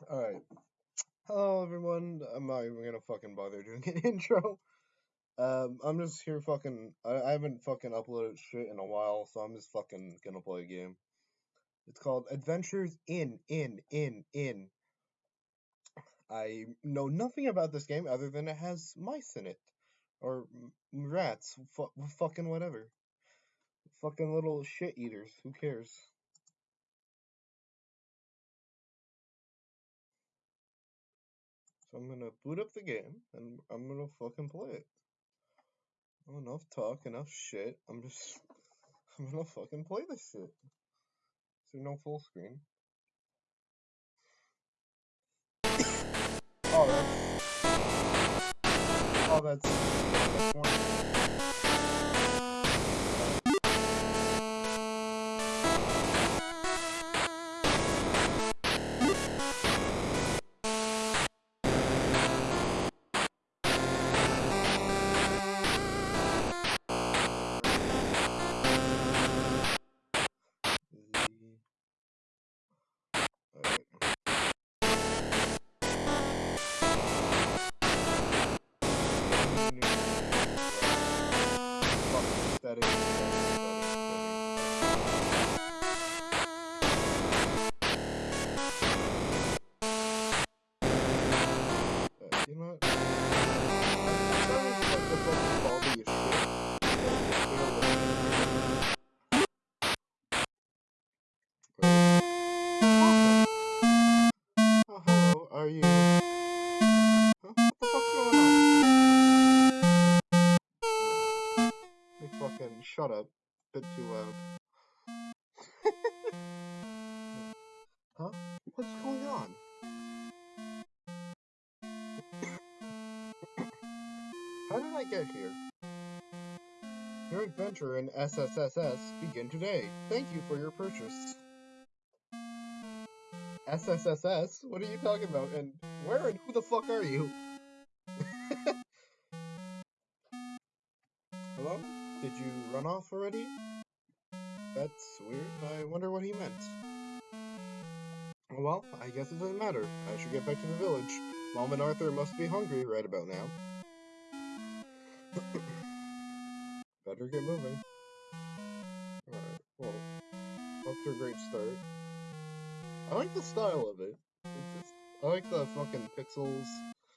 Alright. Hello everyone. I'm not even gonna fucking bother doing an intro. Um, I'm just here fucking. I, I haven't fucking uploaded shit in a while, so I'm just fucking gonna play a game. It's called Adventures in in in in. I know nothing about this game other than it has mice in it, or rats. Fu- fucking whatever. Fucking little shit eaters. Who cares? So I'm gonna boot up the game and I'm gonna fucking play it. Oh, enough talk, enough shit. I'm just. I'm gonna fucking play this shit. There no full screen? Oh, that's. Oh, that's. that's SSSS begin today. Thank you for your purchase. SSSS? What are you talking about? And where and who the fuck are you? Hello? Did you run off already? That's weird. I wonder what he meant. Well, I guess it doesn't matter. I should get back to the village. Mom and Arthur must be hungry right about now. Better get moving. A great start. I like the style of it. Just, I like the fucking pixels.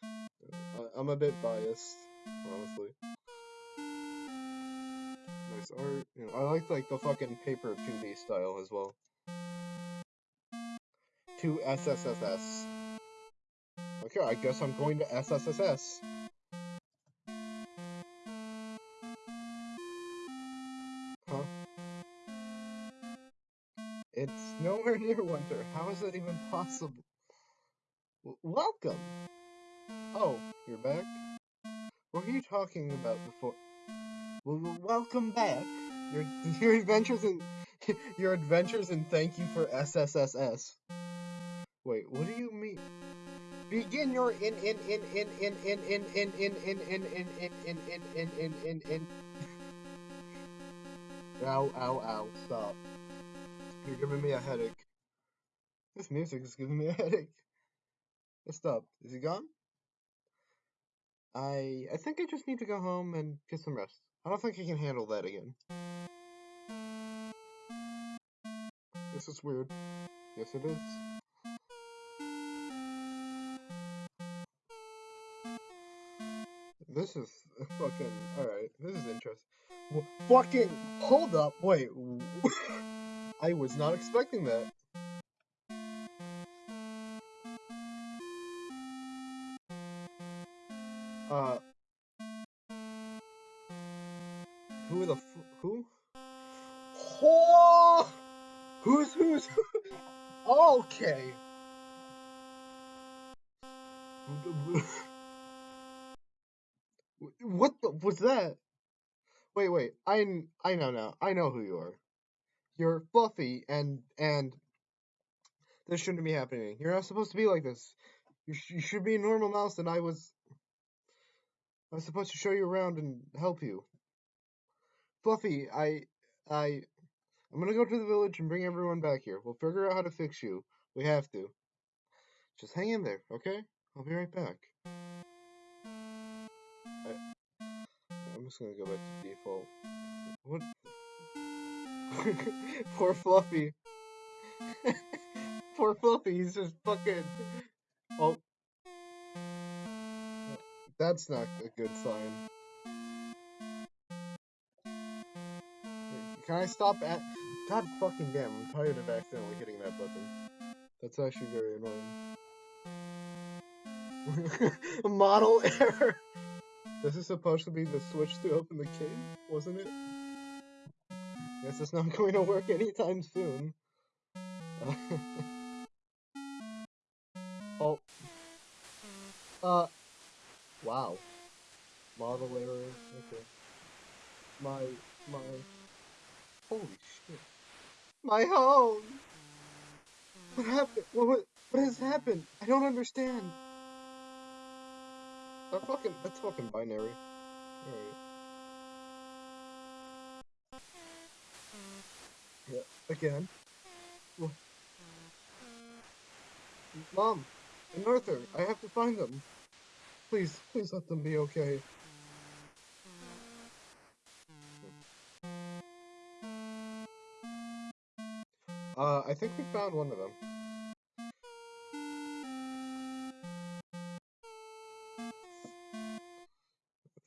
I, I'm a bit biased, honestly. Nice art. You know, I like like the fucking paper 2D style as well. 2 SSSS. Okay, I guess I'm going to SSSS. Nowhere near winter. How is that even possible? W- welcome! Oh, you're back? What were you talking about before? Well, welcome back. Your your adventures in your adventures and thank you for SSSS. Wait, what do you mean? Begin your in in in in in in in in in in in in in in in in in in in Ow ow ow stop. You're giving me a headache. This music is giving me a headache. It stopped. Is he gone? I I think I just need to go home and get some rest. I don't think I can handle that again. This is weird. Yes, it is. This is fucking alright. This is interesting. W- fucking hold up. Wait. I was not expecting that. Who the who? Who's who's? okay. What the, was that? Wait, wait. I I know now. I know who you are. You're fluffy and and this shouldn't be happening. You're not supposed to be like this. You, sh- you should be a normal mouse, and I was I was supposed to show you around and help you. Fluffy, I I I'm gonna go to the village and bring everyone back here. We'll figure out how to fix you. We have to. Just hang in there, okay? I'll be right back. I, I'm just gonna go back to default. What? Poor Fluffy. Poor Fluffy, he's just fucking. Oh. That's not a good sign. Can I stop at. God fucking damn, I'm tired of accidentally hitting that button. That's actually very annoying. Model error! This is supposed to be the switch to open the cave, wasn't it? Guess it's not going to work anytime soon. oh. Uh. Wow. Model error. Okay. My. My. Holy shit. My home! What happened? What, what, what has happened? I don't understand. That fucking, that's fucking binary. Alright. Yeah, again. What? Mom! And Arthur, I have to find them. Please, please let them be okay. Think we found one of them.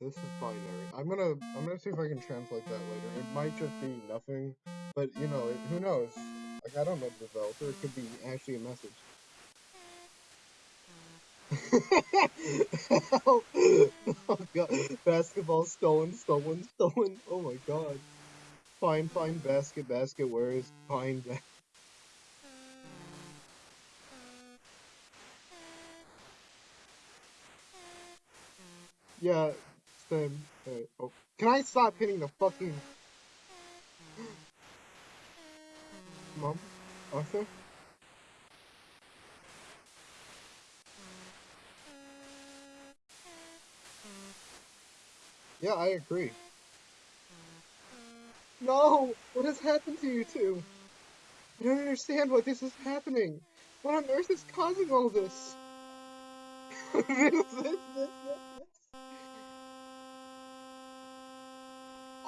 This is binary. I'm gonna, I'm gonna see if I can translate that later. It might just be nothing, but you know, it, who knows? Like, I don't know the developer. It could be actually a message. Oh, oh god. Basketball stolen, stolen, stolen. Oh my god. Fine, fine, basket, basket, where is fine, basket? Yeah, same. Oh. Can I stop hitting the fucking... Mom? Arthur? Yeah, I agree. No! What has happened to you two? I don't understand why this is happening. What on earth is causing all this? this, this, this, this.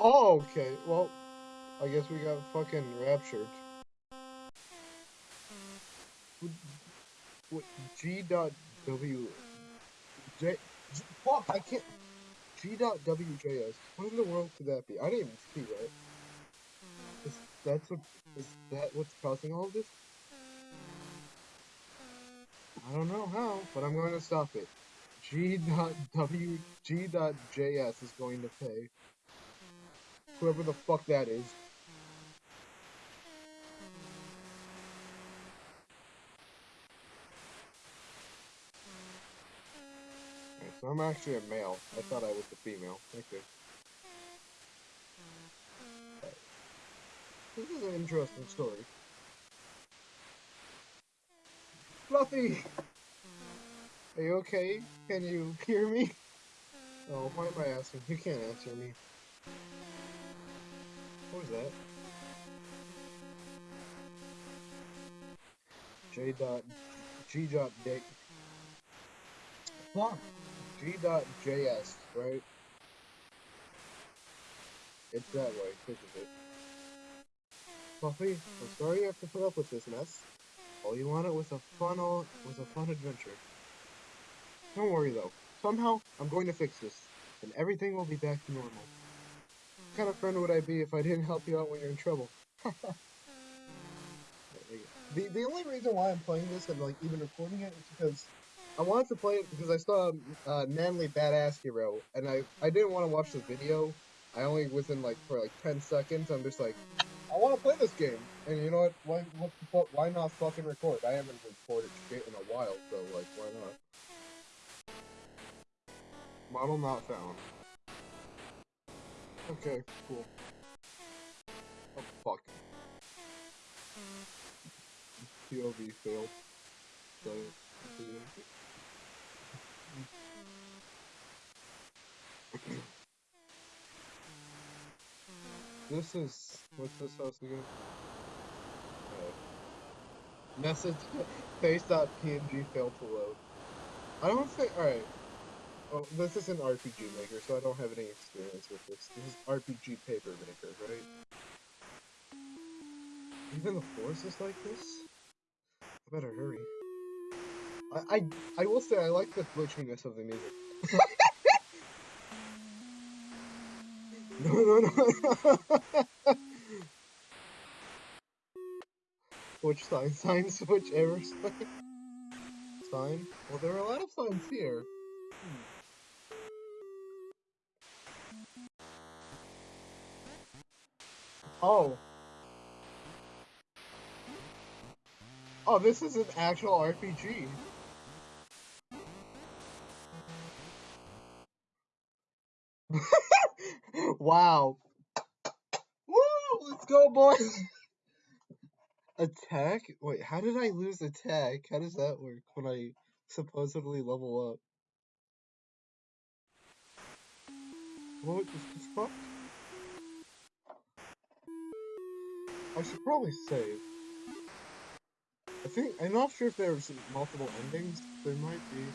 Oh, okay. Well, I guess we got fucking raptured. What, G dot W J, G fuck I can't G dot WJS. What in the world could that be? I didn't even see that. Is that's what is that what's causing all of this? I don't know how, but I'm going to stop it. G dot W G dot JS is going to pay. Whoever the fuck that is. Okay, so I'm actually a male. I thought I was a female. Okay. This is an interesting story. Fluffy! Are you okay? Can you hear me? Oh, why am I asking? You can't answer me. What was that? J dot G dot J Fuck G dot JS, right? It's that way, think of it. Fluffy, I'm sorry you have to put up with this mess. All you wanted was a fun was a fun adventure. Don't worry though. Somehow I'm going to fix this, and everything will be back to normal. Kind of friend would I be if I didn't help you out when you're in trouble? the the only reason why I'm playing this and like even recording it is because I wanted to play it because I saw uh, Manly Badass Hero and I I didn't want to watch the video. I only was in like for like 10 seconds. I'm just like, I want to play this game, and you know what? Why what? Why not fucking record? I haven't recorded shit in a while, so like, why not? Model not found. Okay, cool. Oh fuck. POV failed. So, this is what's this house again? Uh, Message face.png failed to load. I don't think. Alright. Oh, this is an RPG Maker, so I don't have any experience with this. This is RPG Paper Maker, right? Even the force is like this? I better hurry. I, I, I will say I like the glitchiness of the music. no, no, no. Which sign? Sign switch error sign? Sign? Well, there are a lot of signs here. Oh. Oh, this is an actual RPG. wow. Woo! Let's go, boys! Attack? Wait, how did I lose attack? How does that work when I supposedly level up? What the fuck? I should probably save. I think, I'm not sure if there's multiple endings. There might be.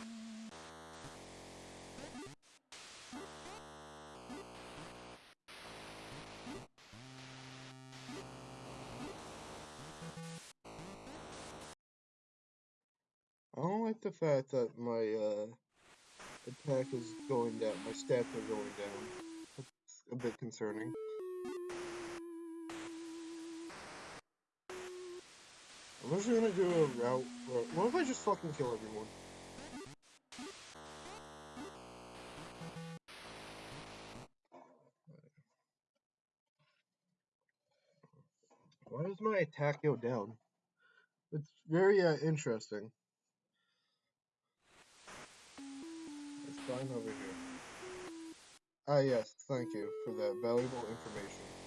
I don't like the fact that my uh, attack is going down, my stats are going down. That's a bit concerning. Just gonna do a route. but What if I just fucking kill everyone? Why does my attack go down? It's very uh, interesting. It's fine over here. Ah yes, thank you for that valuable information.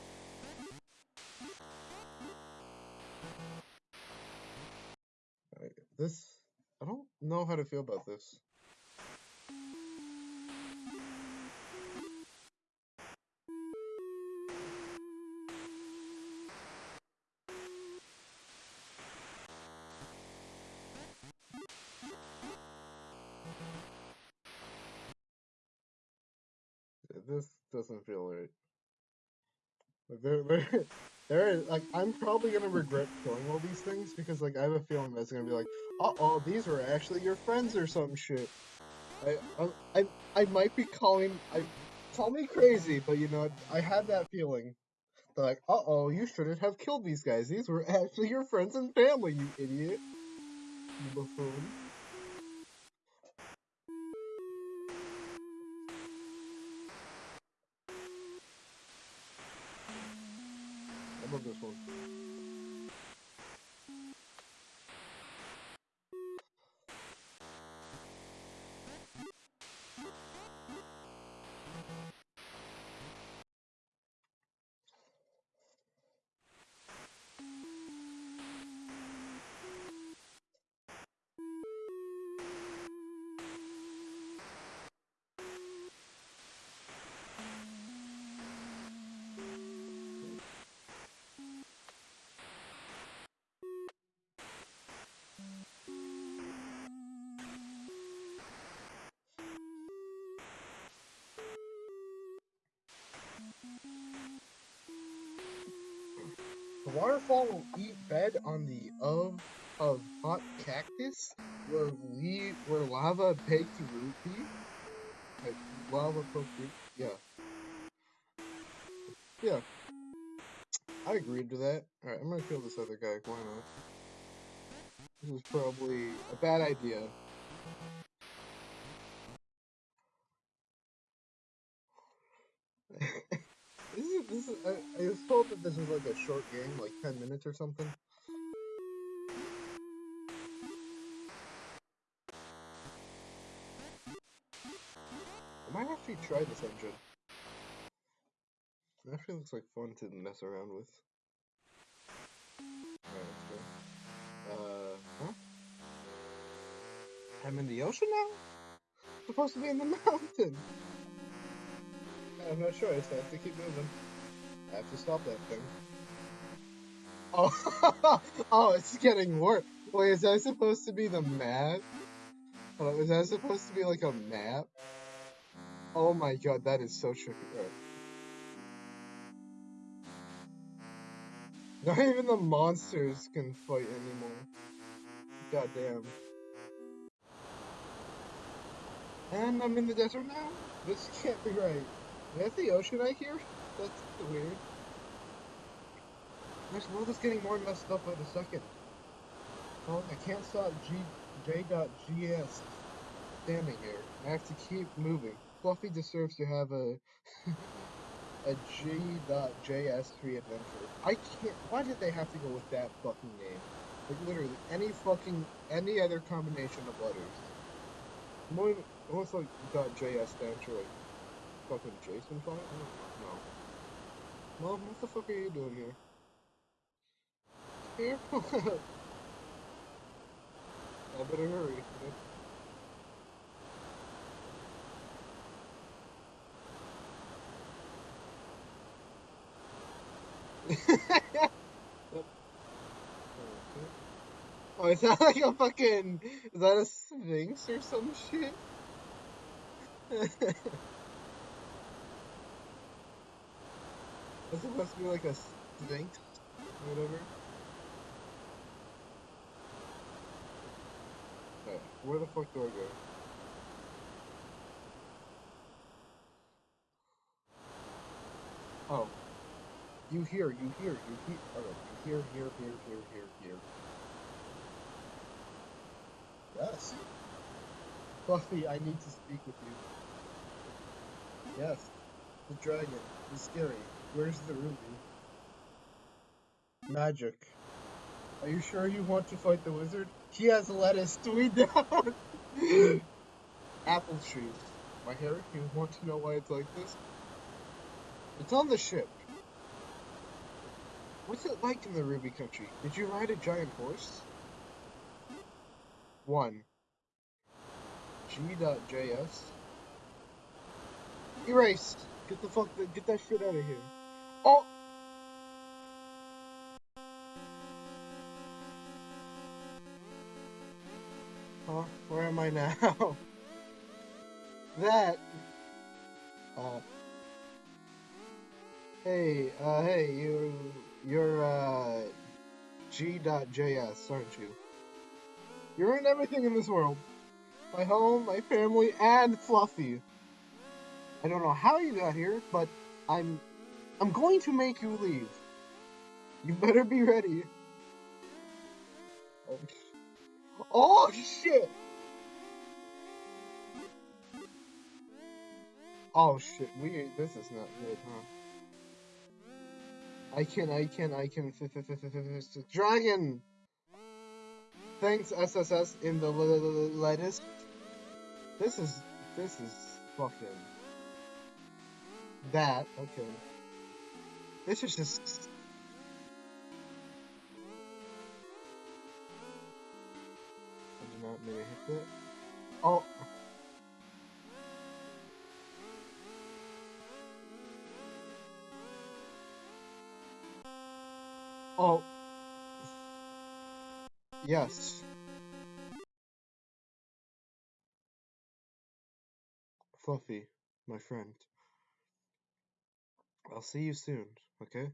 This, I don't know how to feel about this. This doesn't feel right. There, there, there is like I'm probably gonna regret killing all these things because like I have a feeling that's gonna be like, uh oh, these were actually your friends or some shit. I, I, I, might be calling, I, call me crazy, but you know, I had that feeling. They're like, uh oh, you shouldn't have killed these guys. These were actually your friends and family, you idiot. You buffoon. I love The waterfall will eat bed on the of of hot cactus where we where lava baked rupee. Like lava cooked Yeah. Yeah. I agreed to that. Alright, I'm gonna kill this other guy. Why not? This is probably a bad idea. this is, I, I was that this was like a short game, like 10 minutes or something. I might actually try this engine. It actually looks like fun to mess around with. Uh, huh? I'm in the ocean now? I'm supposed to be in the mountain! I'm not sure, I just have to keep moving. I have to stop that thing. Oh, oh, it's getting worse. Wait, is that supposed to be the map? On, is that supposed to be like a map? Oh my god, that is so tricky. Not even the monsters can fight anymore. God damn. And I'm in the desert now? This can't be right. Is that the ocean I hear? That's weird. This world is getting more messed up by the second. Oh, I can't stop G J.GS standing here. I have to keep moving. Fluffy deserves to have a a G.JS3 adventure. I can't. Why did they have to go with that fucking name? Like literally any fucking any other combination of letters. Almost like .js stands for like fucking JSON file. Mom, what the fuck are you doing here? Here? I better hurry. oh, is that like a fucking. Is that a sphinx or some shit? That's supposed to be like a sphinx or whatever. Okay, where the fuck do I go? Oh. You hear, you hear, you hear. Oh, you hear, hear, hear, hear, hear, hear. Yes. Fluffy, I need to speak with you. Yes. The dragon. is scary. Where's the ruby? Magic. Are you sure you want to fight the wizard? He has lettuce to eat down. Apple trees. My hair, you want to know why it's like this? It's on the ship. What's it like in the Ruby Country? Did you ride a giant horse? 1. G.js. Erase! Get the fuck, get that shit out of here. Oh! Huh? Where am I now? that. Uh. Hey, uh, hey, you, you're, uh, G.js, aren't you? You're in everything in this world. My home, my family, and Fluffy. I don't know how you got here, but I'm I'm going to make you leave. You better be ready. Oh, oh shit! Oh shit, we this is not good, huh? I can, I can, I can. Dragon! Thanks, SSS, in the lettuce. This is, this is fucking. That, okay. This is just... I did not mean to hit that. Oh! Oh. Yes. Fluffy, my friend. I'll see you soon, okay?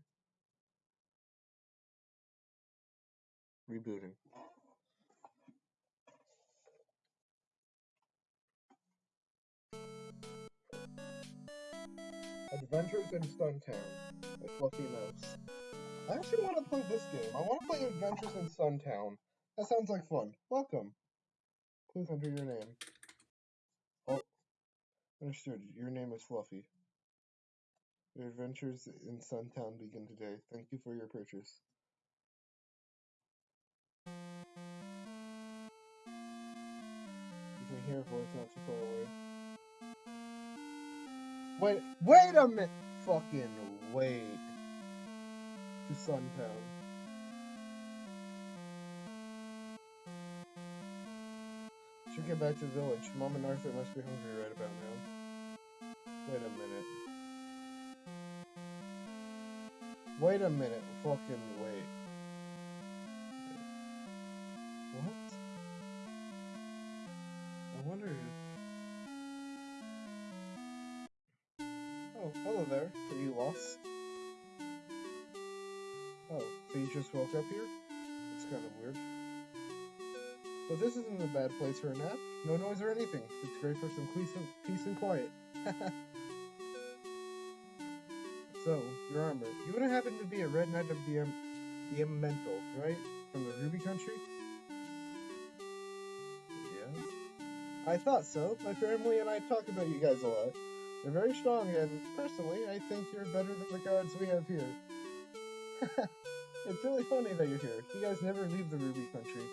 Rebooting. Adventures in Suntown by Fluffy Mouse. I actually want to play this game. I want to play Adventures in Suntown. That sounds like fun. Welcome. Please enter your name. Oh, understood. Your name is Fluffy. Your adventures in Suntown begin today. Thank you for your purchase. You can hear a voice not too far away. Wait, wait a minute! Fucking wait. To Suntown. Should get back to the village. Mom and Arthur must be hungry right about now. Wait a minute, fucking wait. What? I wonder if... Oh, hello there. Are you lost? Oh, so you just woke up here? It's kind of weird. But this isn't a bad place for a nap. No noise or anything. It's great for some peace and, peace and quiet. so, your armor. You wouldn't happen to be a red knight of the, um, the Elemental, right? From the Ruby Country? Yeah. I thought so. My family and I talk about you guys a lot. You're very strong, and personally, I think you're better than the guards we have here. it's really funny that you're here. You guys never leave the Ruby Country.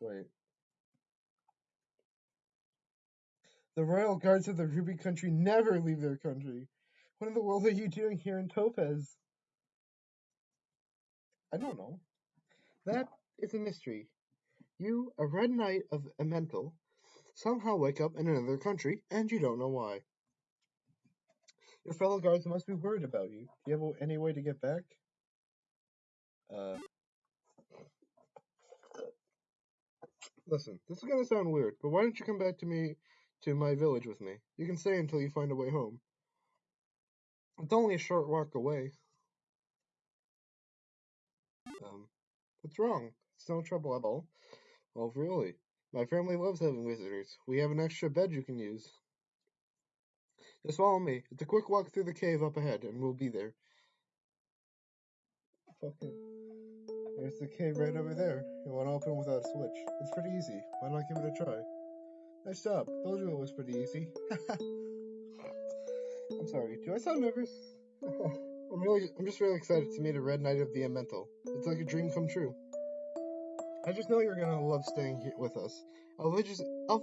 Wait. The royal guards of the Ruby Country never leave their country. What in the world are you doing here in Topaz? I don't know. That is a mystery. You, a red knight of Elemental, somehow wake up in another country, and you don't know why. Your fellow guards must be worried about you. Do you have any way to get back? Uh. Listen, this is gonna sound weird, but why don't you come back to me, to my village with me? You can stay until you find a way home. It's only a short walk away. Um, what's wrong? It's no trouble at all. Oh, really? My family loves having visitors. We have an extra bed you can use. Just follow me. It's a quick walk through the cave up ahead, and we'll be there. Fucking. There's the cave right over there. It won't open without a switch. It's pretty easy. Why not give it a try? Nice job. Told you it was pretty easy. I'm sorry. Do I sound nervous? I'm really, I'm just really excited to meet a Red Knight of the Elemental. It's like a dream come true. I just know you're gonna love staying here with us. Our village is, our,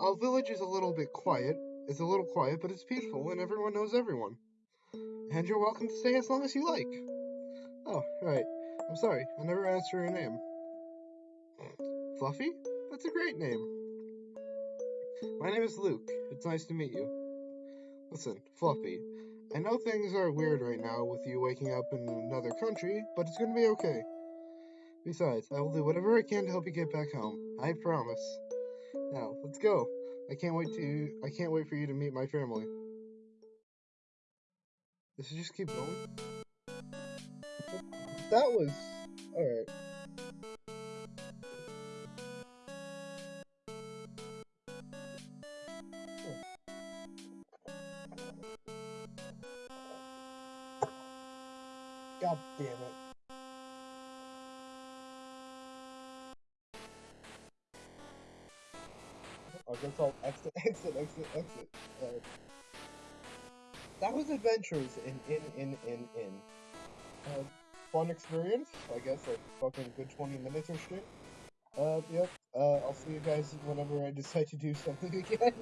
our village is a little bit quiet. It's a little quiet, but it's peaceful, and everyone knows everyone. And you're welcome to stay as long as you like. Oh, right. I'm sorry, I never asked for your name. Fluffy? That's a great name. My name is Luke. It's nice to meet you. Listen, Fluffy, I know things are weird right now with you waking up in another country, but it's gonna be okay. Besides, I will do whatever I can to help you get back home. I promise. Now, let's go. I can't wait to I can't wait for you to meet my family. This should just keep going. That was alright. God damn it. I guess I'll exit, exit, exit, exit. Uh, that was adventures in, in, in, in, in. Uh, fun experience. I guess like fucking good 20 minutes or shit. Uh, yep. Uh, I'll see you guys whenever I decide to do something again.